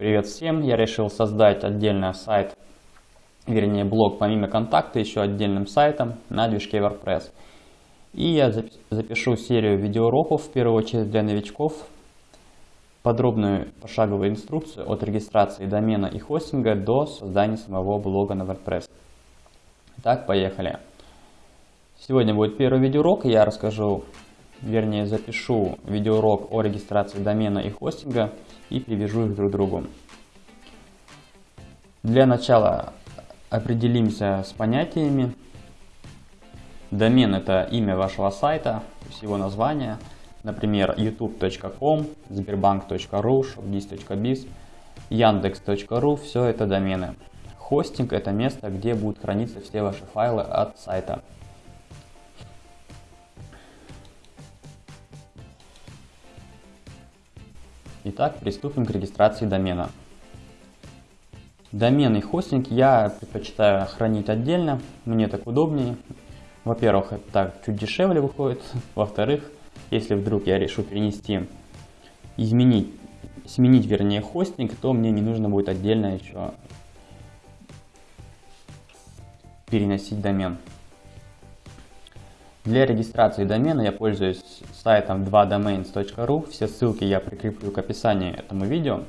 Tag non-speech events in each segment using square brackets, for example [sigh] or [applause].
Привет всем! Я решил создать отдельный сайт, вернее блог помимо контакта, еще отдельным сайтом на движке WordPress. И я запишу серию видеоуроков, в первую очередь для новичков, подробную пошаговую инструкцию от регистрации домена и хостинга до создания самого блога на WordPress. Итак, поехали. Сегодня будет первый видеоурок, и я расскажу, вернее запишу видеоурок о регистрации домена и хостинга и привяжу их друг к другу. Для начала определимся с понятиями. Домен это имя вашего сайта, его название. Например, youtube.com, sberbank.ru, shopdis.biz, yandex.ru, все это домены. Хостинг это место, где будут храниться все ваши файлы от сайта. Итак, приступим к регистрации домена. Домен и хостинг я предпочитаю хранить отдельно, мне так удобнее. Во-первых, это так чуть дешевле выходит. [laughs] Во-вторых, если вдруг я решу перенести, изменить, сменить вернее хостинг, то мне не нужно будет отдельно еще переносить домен. Для регистрации домена я пользуюсь сайтом 2domains.ru. Все ссылки я прикреплю к описанию этому видео.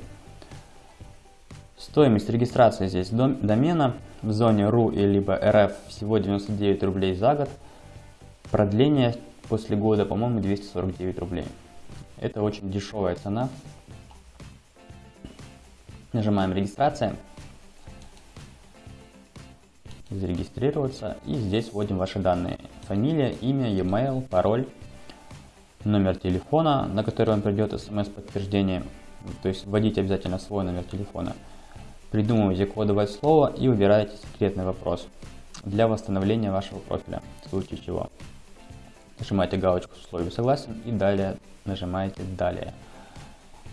Стоимость регистрации здесь домена в зоне RU и либо RF всего 99 рублей за год. Продление после года, по-моему, 249 рублей. Это очень дешевая цена. Нажимаем регистрация зарегистрироваться. И здесь вводим ваши данные. Фамилия, имя, e-mail, пароль, номер телефона, на который вам придет смс-подтверждение. То есть вводите обязательно свой номер телефона. Придумывайте кодовое слово и выбираете секретный вопрос для восстановления вашего профиля, в случае чего. Нажимаете галочку с условием согласен и далее нажимаете далее.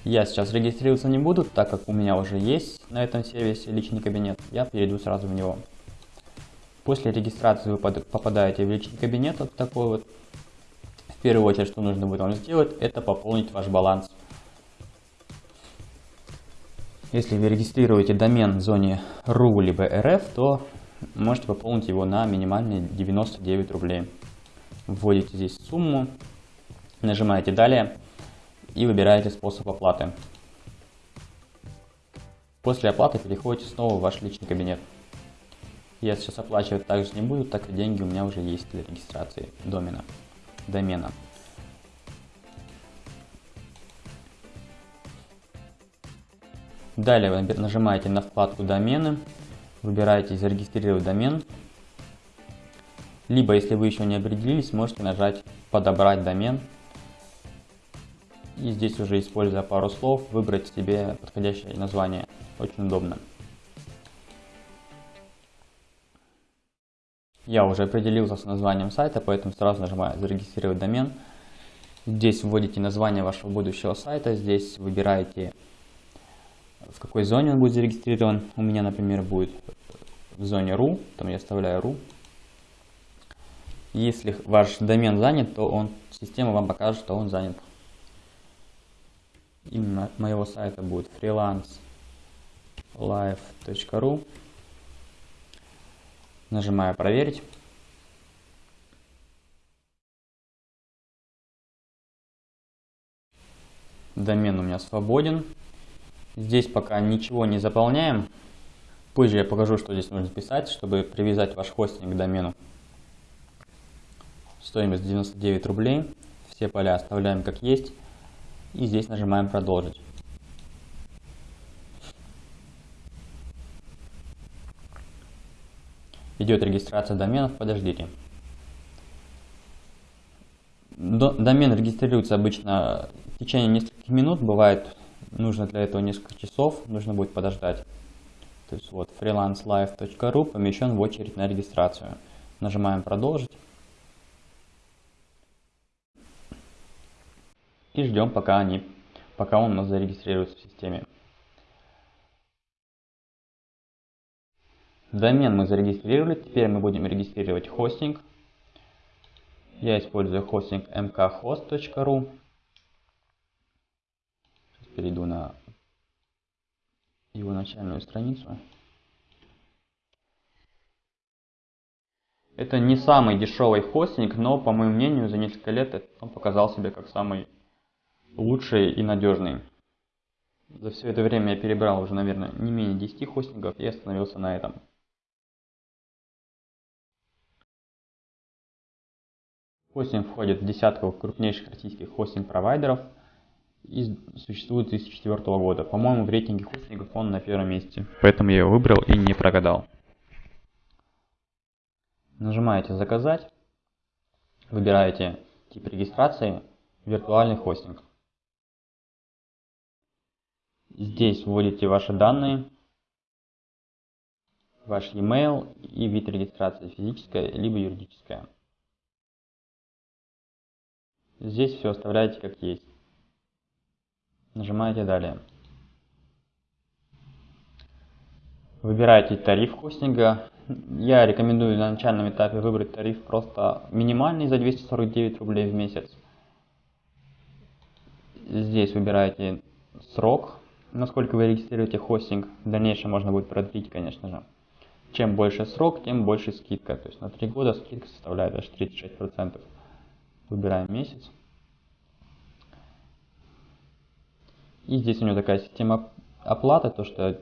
Я сейчас регистрироваться не буду, так как у меня уже есть на этом сервисе личный кабинет, я перейду сразу в него. После регистрации вы попадаете в личный кабинет, вот такой вот. В первую очередь, что нужно будет вам сделать, это пополнить ваш баланс. Если вы регистрируете домен в зоне RU либо RF, то можете пополнить его на минимальные 99 рублей. Вводите здесь сумму, нажимаете «Далее» и выбираете способ оплаты. После оплаты переходите снова в ваш личный кабинет. Я сейчас оплачивать также не буду, так как деньги у меня уже есть для регистрации домена, домена. Далее вы нажимаете на вкладку домены, выбираете зарегистрировать домен. Либо, если вы еще не определились, можете нажать подобрать домен. И здесь уже, используя пару слов, выбрать себе подходящее название. Очень удобно. Я уже определился с названием сайта, поэтому сразу нажимаю «Зарегистрировать домен». Здесь вводите название вашего будущего сайта, здесь выбираете, в какой зоне он будет зарегистрирован. У меня, например, будет в зоне RU, там я оставляю RU. Если ваш домен занят, то он, система вам покажет, что он занят. Именно моего сайта будет freelancelife.ru. Нажимаю проверить. Домен у меня свободен. Здесь пока ничего не заполняем. Позже я покажу, что здесь нужно писать, чтобы привязать ваш хостинг к домену. Стоимость 99 рублей. Все поля оставляем как есть. И здесь нажимаем продолжить. Идет регистрация доменов, подождите. Домен регистрируется обычно в течение нескольких минут, бывает нужно для этого несколько часов, нужно будет подождать. То есть вот freelancelife.ru помещен в очередь на регистрацию. Нажимаем продолжить. И ждем пока, они, пока он у нас зарегистрируется в системе. Домен мы зарегистрировали, теперь мы будем регистрировать хостинг. Я использую хостинг mkhost.ru. Перейду на его начальную страницу. Это не самый дешевый хостинг, но, по моему мнению, за несколько лет он показал себя как самый лучший и надежный. За все это время я перебрал уже, наверное, не менее 10 хостингов и остановился на этом. Хостинг входит в десятку крупнейших российских хостинг-провайдеров и существует с 2004 года. По-моему, в рейтинге хостингов он на первом месте. Поэтому я его выбрал и не прогадал. Нажимаете «Заказать», выбираете тип регистрации «Виртуальный хостинг». Здесь вводите ваши данные, ваш e-mail и вид регистрации физическая либо юридическая. Здесь все оставляете как есть. Нажимаете «Далее». Выбираете тариф хостинга. Я рекомендую на начальном этапе выбрать тариф просто минимальный за 249 рублей в месяц. Здесь выбираете срок, насколько вы регистрируете хостинг. В дальнейшем можно будет продлить, конечно же. Чем больше срок, тем больше скидка. То есть на 3 года скидка составляет аж 36%. Выбираем месяц. И здесь у него такая система оплаты, то что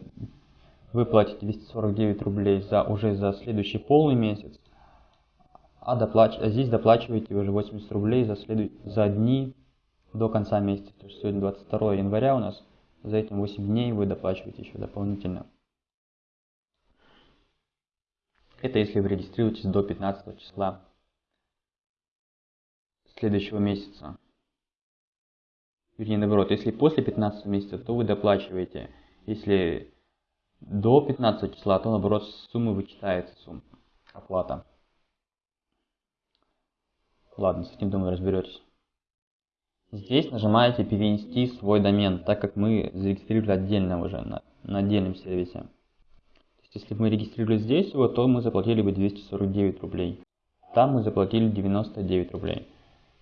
вы платите 249 рублей за, уже за следующий полный месяц, а, доплач... а здесь доплачиваете уже 80 рублей за, следу... за дни до конца месяца. То есть сегодня 22 января у нас, за этим 8 дней вы доплачиваете еще дополнительно. Это если вы регистрируетесь до 15 числа следующего месяца. Вернее, наоборот, если после 15 месяца, то вы доплачиваете. Если до 15 числа, то наоборот суммы вычитается сумма, оплата. Ладно, с этим, думаю, разберетесь. Здесь нажимаете перенести свой домен, так как мы зарегистрировали отдельно уже на, на отдельном сервисе. То есть, если бы мы регистрировали здесь его, то мы заплатили бы 249 рублей. Там мы заплатили 99 рублей.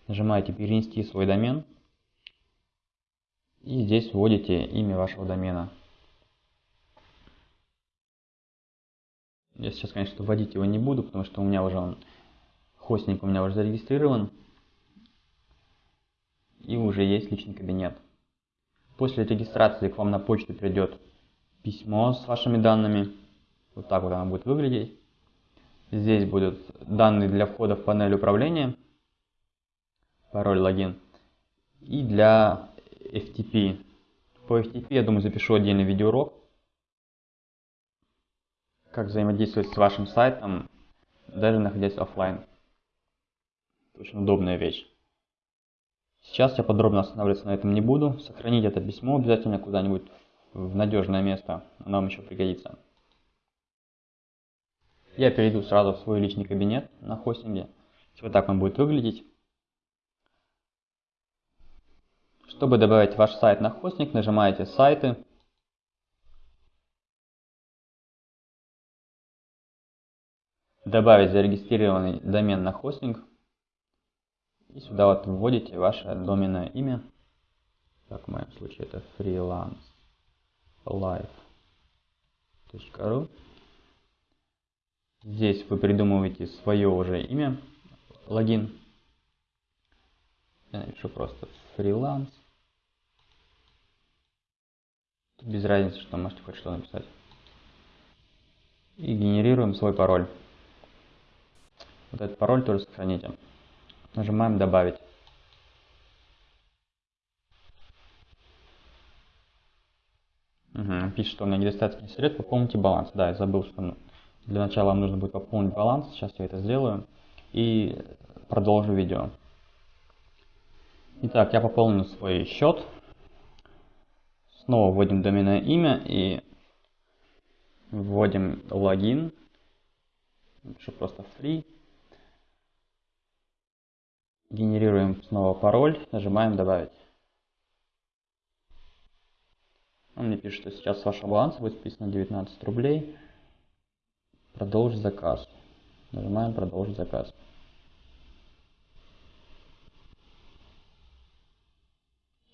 Нажимаете перенести свой домен. И здесь вводите имя вашего домена. Я сейчас, конечно, вводить его не буду, потому что у меня уже он, хостинг у меня уже зарегистрирован. И уже есть личный кабинет. После регистрации к вам на почту придет письмо с вашими данными. Вот так вот оно будет выглядеть. Здесь будут данные для входа в панель управления. Пароль, логин. И для FTP. По FTP, я думаю, запишу отдельный видеоурок. Как взаимодействовать с вашим сайтом, даже находясь офлайн. Очень удобная вещь. Сейчас я подробно останавливаться на этом не буду. Сохранить это письмо обязательно куда-нибудь в надежное место. Оно вам еще пригодится. Я перейду сразу в свой личный кабинет на хостинге. Вот так он будет выглядеть. Чтобы добавить ваш сайт на хостинг, нажимаете «Сайты». Добавить зарегистрированный домен на хостинг. И сюда вот вводите ваше доменное имя. Так, в моем случае это freelancelife.ru Здесь вы придумываете свое уже имя, логин. Я напишу просто фриланс. Без разницы, что можете хоть что написать. И генерируем свой пароль. Вот этот пароль тоже сохраните. Нажимаем «Добавить». Угу. Пишет, что у меня недостаточно средств, пополните баланс. Да, я забыл, что для начала вам нужно будет пополнить баланс. Сейчас я это сделаю. И продолжу видео. Итак, я пополнил свой счет. Снова вводим доменное имя и вводим логин. Пишу просто free. Генерируем снова пароль, нажимаем добавить. Он мне пишет, что сейчас с вашего баланса будет списано 19 рублей. Продолжить заказ. Нажимаем продолжить заказ.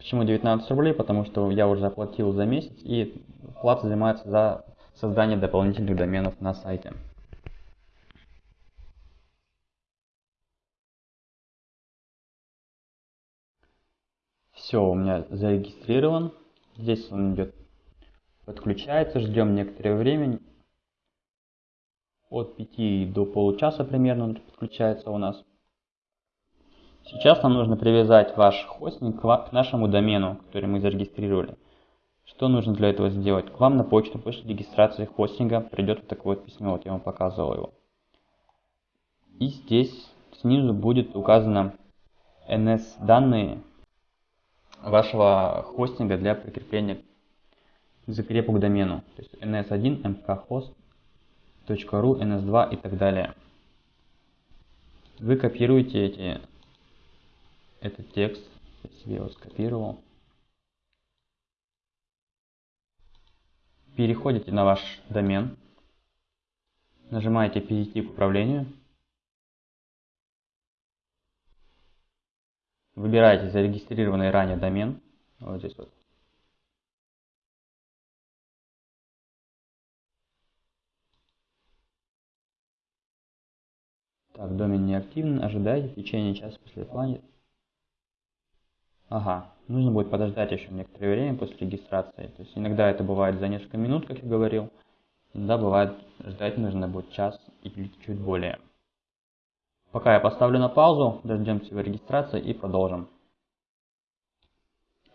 Почему 19 рублей? Потому что я уже заплатил за месяц и плата взимается за создание дополнительных доменов на сайте. Все, у меня зарегистрирован. Здесь он идет, подключается, ждем некоторое время. От 5 до получаса примерно он подключается у нас. Сейчас нам нужно привязать ваш хостинг к нашему домену, который мы зарегистрировали. Что нужно для этого сделать? К вам на почту после регистрации хостинга придет вот такое вот письмо, вот я вам показывал его. И здесь снизу будет указано NS данные вашего хостинга для прикрепления закрепу к домену. То есть ns1, mkhost.ru, ns2 и так далее. Вы копируете эти, этот текст, я себе его скопировал. Переходите на ваш домен, нажимаете «Перейти к управлению», Выбираете зарегистрированный ранее домен. Вот здесь вот. Так, домен не активен. Ожидайте в течение часа после плане. Ага, нужно будет подождать еще некоторое время после регистрации. То есть иногда это бывает за несколько минут, как я говорил. Иногда бывает ждать нужно будет час или чуть более. Пока я поставлю на паузу, дождемся его регистрации и продолжим.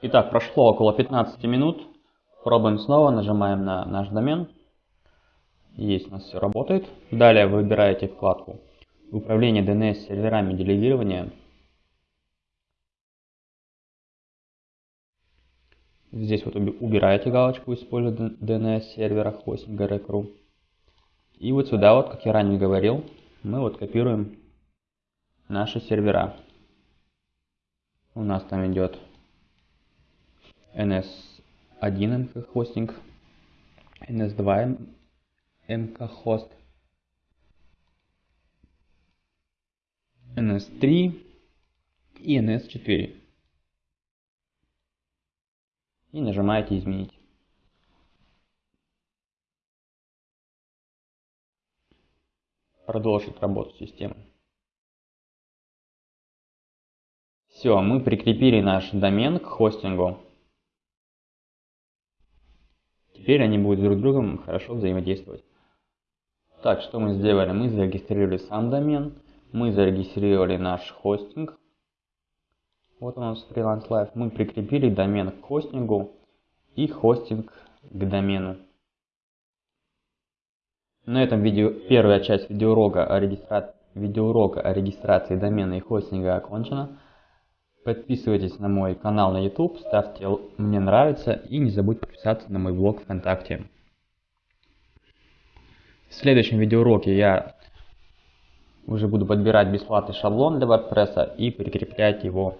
Итак, прошло около 15 минут. Пробуем снова, нажимаем на наш домен. Есть, у нас все работает. Далее выбираете вкладку Управление DNS серверами делегирования. Здесь вот убираете галочку «Использовать DNS сервера хостинга Rec.ru». И вот сюда, вот, как я ранее говорил, мы вот копируем наши сервера. У нас там идет NS1 MK хостинг, NS2 MK хост, NS3 и NS4. И нажимаете изменить. Продолжить работу системы. Все, мы прикрепили наш домен к хостингу. Теперь они будут друг с другом хорошо взаимодействовать. Так, что мы сделали? Мы зарегистрировали сам домен, мы зарегистрировали наш хостинг. Вот у нас Freelance Live. Мы прикрепили домен к хостингу и хостинг к домену. На этом видео первая часть видеоурока о, регистра... видеоурока о регистрации домена и хостинга окончена. Подписывайтесь на мой канал на YouTube, ставьте мне нравится и не забудьте подписаться на мой блог ВКонтакте. В следующем видеоуроке я уже буду подбирать бесплатный шаблон для WordPress и прикреплять его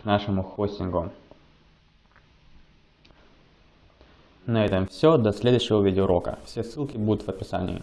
к нашему хостингу. На этом все. До следующего видеоурока. Все ссылки будут в описании.